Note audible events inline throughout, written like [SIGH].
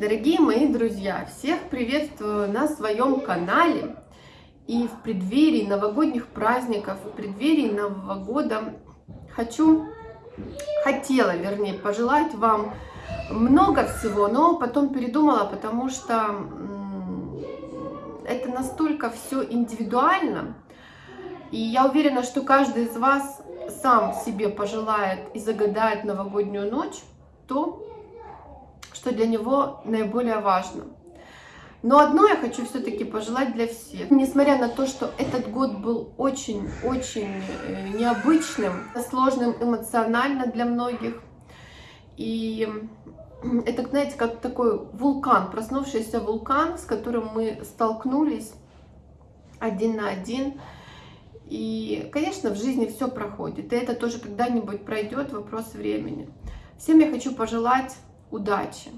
Дорогие мои друзья, всех приветствую на своем канале. И в преддверии новогодних праздников, в преддверии Нового года хочу, хотела, вернее, пожелать вам много всего, но потом передумала, потому что это настолько все индивидуально. И я уверена, что каждый из вас сам себе пожелает и загадает новогоднюю ночь то, что для него наиболее важно. Но одно я хочу все-таки пожелать для всех. Несмотря на то, что этот год был очень-очень э, необычным, сложным эмоционально для многих. И это, знаете, как такой вулкан, проснувшийся вулкан, с которым мы столкнулись один на один. И, конечно, в жизни все проходит. И это тоже когда-нибудь пройдет, вопрос времени. Всем я хочу пожелать удачи.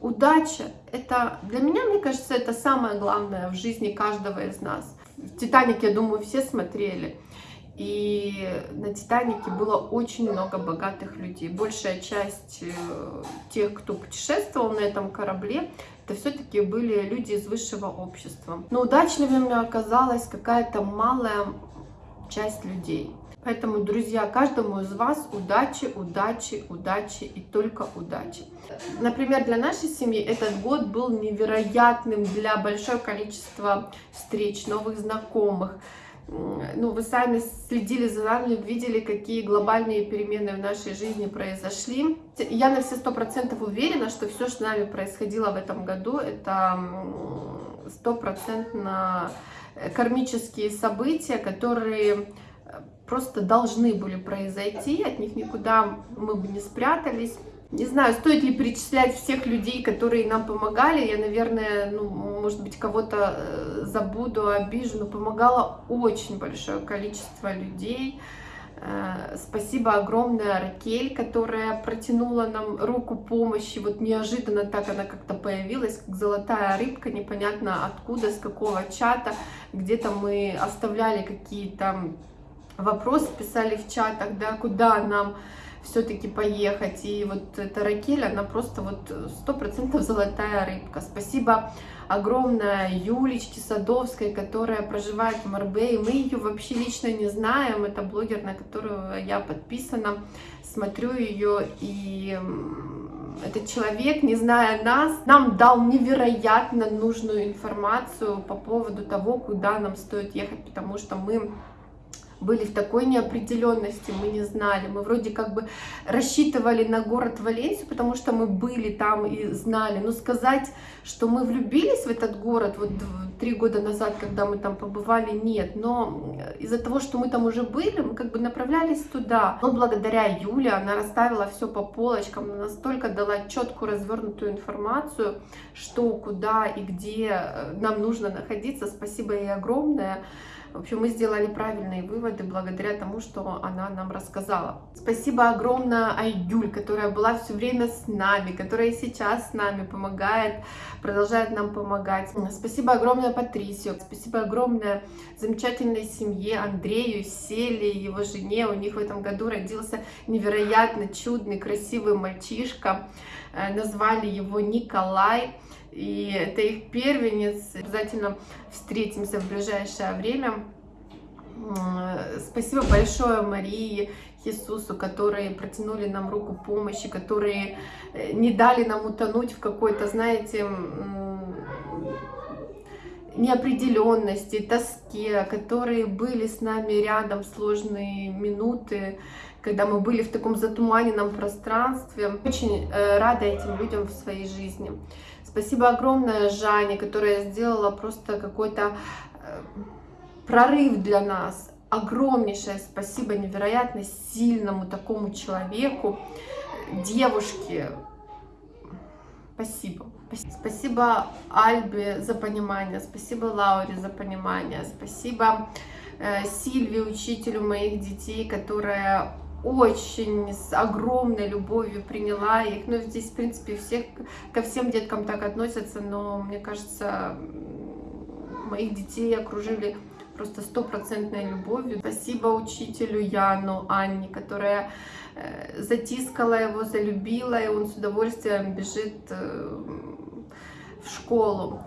Удача – это для меня, мне кажется, это самое главное в жизни каждого из нас. «Титаник», я думаю, все смотрели. И на «Титанике» было очень много богатых людей. Большая часть э, тех, кто путешествовал на этом корабле, это все-таки были люди из высшего общества. Но удачливыми оказалась какая-то малая часть людей. Поэтому, друзья, каждому из вас удачи, удачи, удачи и только удачи. Например, для нашей семьи этот год был невероятным для большого количества встреч, новых знакомых. Ну, вы сами следили за нами, видели, какие глобальные перемены в нашей жизни произошли. Я на все сто процентов уверена, что все, что с нами происходило в этом году, это стопроцентно кармические события, которые просто должны были произойти, от них никуда мы бы не спрятались. Не знаю, стоит ли перечислять всех людей, которые нам помогали. Я, наверное, ну, может быть, кого-то э, забуду, обижу, но помогало очень большое количество людей. Э, спасибо огромное Ракель, которая протянула нам руку помощи. Вот неожиданно так она как-то появилась, как золотая рыбка, непонятно откуда, с какого чата. Где-то мы оставляли какие-то вопросы писали в чатах, да, куда нам все-таки поехать. И вот эта Ракель, она просто вот сто процентов золотая рыбка. Спасибо огромное Юлечке Садовской, которая проживает в Марбее. Мы ее вообще лично не знаем. Это блогер, на которую я подписана. Смотрю ее и этот человек, не зная нас, нам дал невероятно нужную информацию по поводу того, куда нам стоит ехать, потому что мы были в такой неопределенности, мы не знали. Мы вроде как бы рассчитывали на город Валенсию, потому что мы были там и знали. Но сказать, что мы влюбились в этот город вот три года назад, когда мы там побывали, нет. Но из-за того, что мы там уже были, мы как бы направлялись туда. Но благодаря Юле она расставила все по полочкам, настолько дала четкую развернутую информацию, что, куда и где э, нам нужно находиться. Спасибо ей огромное. В общем, мы сделали правильные выводы благодаря тому, что она нам рассказала. Спасибо огромное Айгюль, которая была все время с нами, которая сейчас с нами помогает, продолжает нам помогать. Спасибо огромное Патрисию, спасибо огромное замечательной семье Андрею, Селе, его жене. У них в этом году родился невероятно чудный, красивый мальчишка. Э, назвали его Николай и это их первенец. Обязательно встретимся в ближайшее время. Спасибо большое Марии, Иисусу, которые протянули нам руку помощи, которые э, не дали нам утонуть в какой-то, знаете, неопределенности, тоске, которые были с нами рядом в сложные минуты, когда мы были в таком затуманенном пространстве. Очень э, рада этим людям в своей жизни. Спасибо огромное Жанне, которая сделала просто какой-то э, прорыв для нас. Огромнейшее спасибо невероятно сильному такому человеку, девушке. Спасибо. Спасибо Альбе за понимание, спасибо Лауре за понимание, спасибо э, Сильве, учителю моих детей, которая очень с огромной любовью приняла их. Ну, здесь, в принципе, всех, ко всем деткам так относятся, но, мне кажется, моих детей окружили просто стопроцентной любовью. Спасибо учителю Яну, Анне, которая э, затискала его, залюбила, и он с удовольствием бежит э, в школу.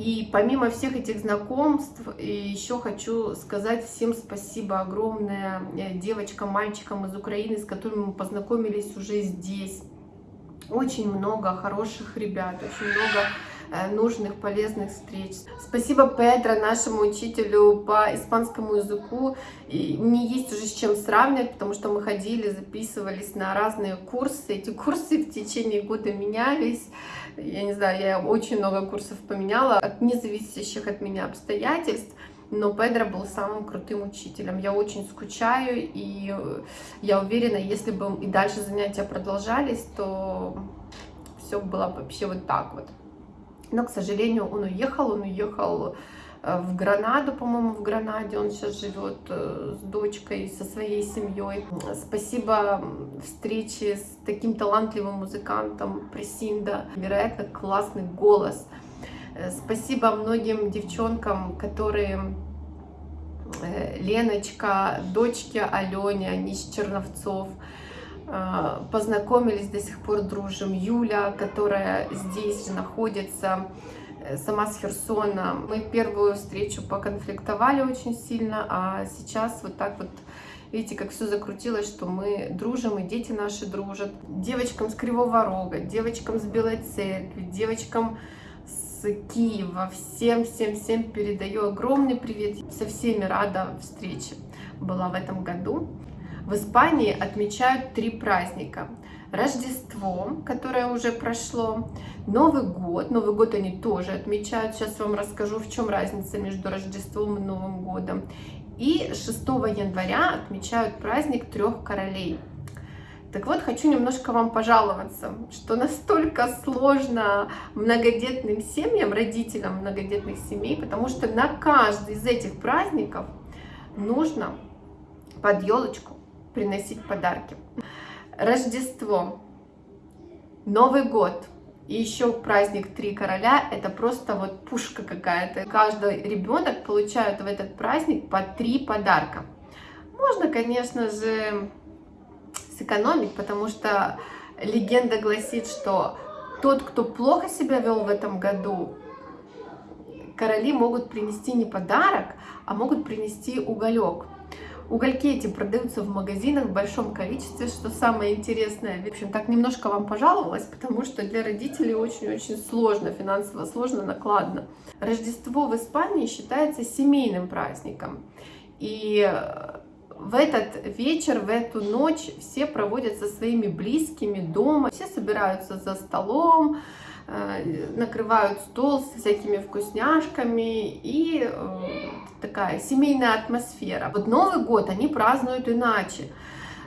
И помимо всех этих знакомств, еще хочу сказать всем спасибо огромное э, девочкам, мальчикам из Украины, с которыми мы познакомились уже здесь. Очень много хороших ребят, очень много Э, нужных, полезных встреч. Спасибо Петро, нашему учителю по испанскому языку. И мне есть уже с чем сравнивать, потому что мы ходили, записывались на разные курсы. Эти курсы в течение года менялись. Я не знаю, я очень много курсов поменяла от независящих от меня обстоятельств. Но Педро был самым крутым учителем. Я очень скучаю, и я уверена, если бы и дальше занятия продолжались, то все было вообще вот так вот. Но, к сожалению, он уехал, он уехал э, в Гранаду, по-моему, в Гранаде он сейчас живет э, с дочкой, со своей семьей. Спасибо встрече с таким талантливым музыкантом Пресинда, невероятно классный голос. Э, спасибо многим девчонкам, которые Леночка, дочки Алене, они из Черновцов, познакомились, до сих пор дружим. Юля, которая здесь же находится, э, сама с Херсона. Мы первую встречу поконфликтовали очень сильно, а сейчас вот так вот, видите, как все закрутилось, что мы дружим, и дети наши дружат. Девочкам с Кривого Рога, девочкам с Белой Церкви, девочкам с Киева, всем-всем-всем передаю огромный привет. Со всеми рада встрече была в этом году. В Испании отмечают три праздника. Рождество, которое уже прошло, Новый год. Новый год они тоже отмечают. Сейчас вам расскажу, в чем разница между Рождеством и Новым годом. И 6 января отмечают праздник трех королей. Так вот, хочу немножко вам пожаловаться, что настолько сложно многодетным семьям, родителям многодетных семей, потому что на каждый из этих праздников нужно под елочку приносить подарки. Рождество, Новый год и еще праздник Три Короля, это просто вот пушка какая-то. Каждый ребенок получает в этот праздник по три подарка. Можно, конечно же, сэкономить, потому что легенда гласит, что тот, кто плохо себя вел в этом году, короли могут принести не подарок, а могут принести уголек. Угольки эти продаются в магазинах в большом количестве, что самое интересное. В общем, так немножко вам пожаловалась, потому что для родителей очень-очень сложно, финансово сложно, накладно. Рождество в Испании считается семейным праздником. И в этот вечер, в эту ночь все проводят со своими близкими дома, все собираются за столом, э, накрывают стол с всякими вкусняшками и э, такая семейная атмосфера. Вот Новый год они празднуют иначе.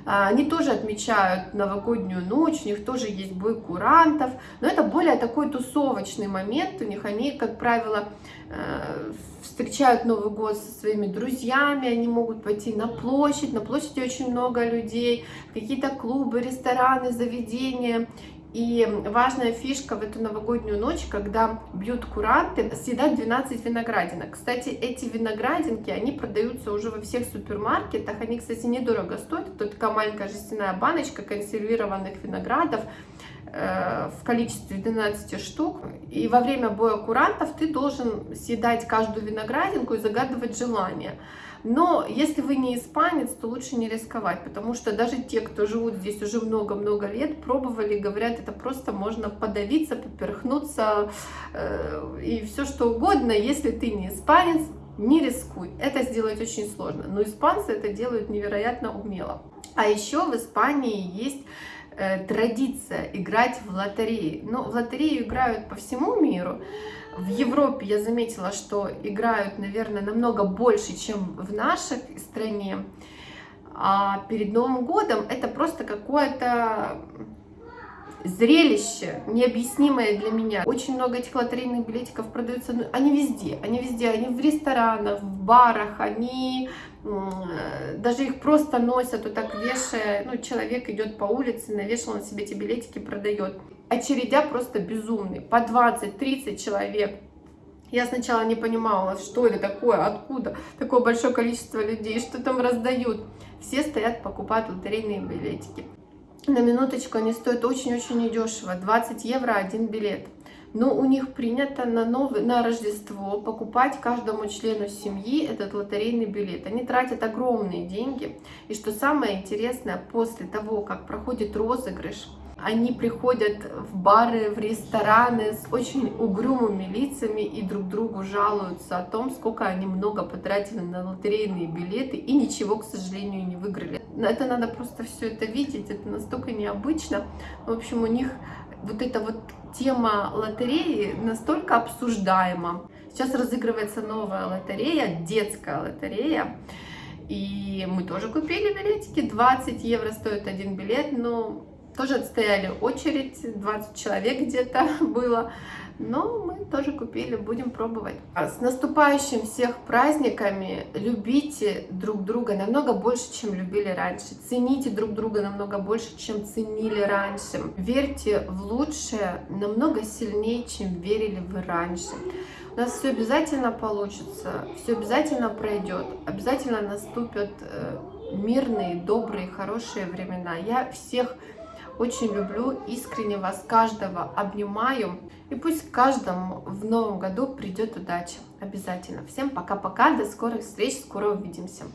А, они тоже отмечают новогоднюю ночь, у них тоже есть бой курантов, но это более такой тусовочный момент, у них они, как правило, э, встречают Новый год со своими друзьями, они могут пойти на площадь, на площади очень много людей, какие-то клубы, рестораны, заведения, и важная фишка в эту новогоднюю ночь, когда бьют куранты, съедать 12 виноградинок. Кстати, эти виноградинки, они продаются уже во всех супермаркетах. Они, кстати, недорого стоят. Это такая маленькая жестяная баночка консервированных виноградов э, в количестве 12 штук. И во время боя курантов ты должен съедать каждую виноградинку и загадывать желание. Но если вы не испанец, то лучше не рисковать, потому что даже те, кто живут здесь уже много-много лет, пробовали, говорят, это просто можно подавиться, поперхнуться э, и все что угодно. Если ты не испанец, не рискуй. Это сделать очень сложно. Но испанцы это делают невероятно умело. А еще в Испании есть традиция играть в лотереи. Но в лотерею играют по всему миру. В Европе я заметила, что играют, наверное, намного больше, чем в нашей стране. А перед Новым годом это просто какое-то зрелище, необъяснимое для меня. Очень много этих лотерейных билетиков продаются, ну, они везде, они везде, они в ресторанах, в барах, они даже их просто носят, вот так вешая, ну, человек идет по улице, навешал на себе эти билетики, продает. Очередя просто безумный, по 20-30 человек. Я сначала не понимала, что это такое, откуда такое большое количество людей, что там раздают. Все стоят, покупают лотерейные билетики. На минуточку они стоят очень-очень недешево, 20 евро один билет. Но у них принято на, новый, на Рождество покупать каждому члену семьи этот лотерейный билет. Они тратят огромные деньги. И что самое интересное, после того, как проходит розыгрыш, они приходят в бары, в рестораны с очень угрюмыми лицами и друг другу жалуются о том, сколько они много потратили на лотерейные билеты и ничего, к сожалению, не выиграли. Это надо просто все это видеть, это настолько необычно. В общем, у них вот эта вот тема лотереи настолько обсуждаема. Сейчас разыгрывается новая лотерея, детская лотерея. И мы тоже купили билетики, 20 евро стоит один билет, но тоже отстояли очередь, 20 человек где-то [LAUGHS] было, но мы тоже купили, будем пробовать. А с наступающим всех праздниками, любите друг друга намного больше, чем любили раньше, цените друг друга намного больше, чем ценили раньше, верьте в лучшее намного сильнее, чем верили вы раньше. У нас все обязательно получится, все обязательно пройдет, обязательно наступят э, мирные, добрые, хорошие времена. Я всех очень люблю, искренне вас каждого обнимаю. И пусть каждому в новом году придет удача. Обязательно. Всем пока-пока, до скорых встреч, скоро увидимся.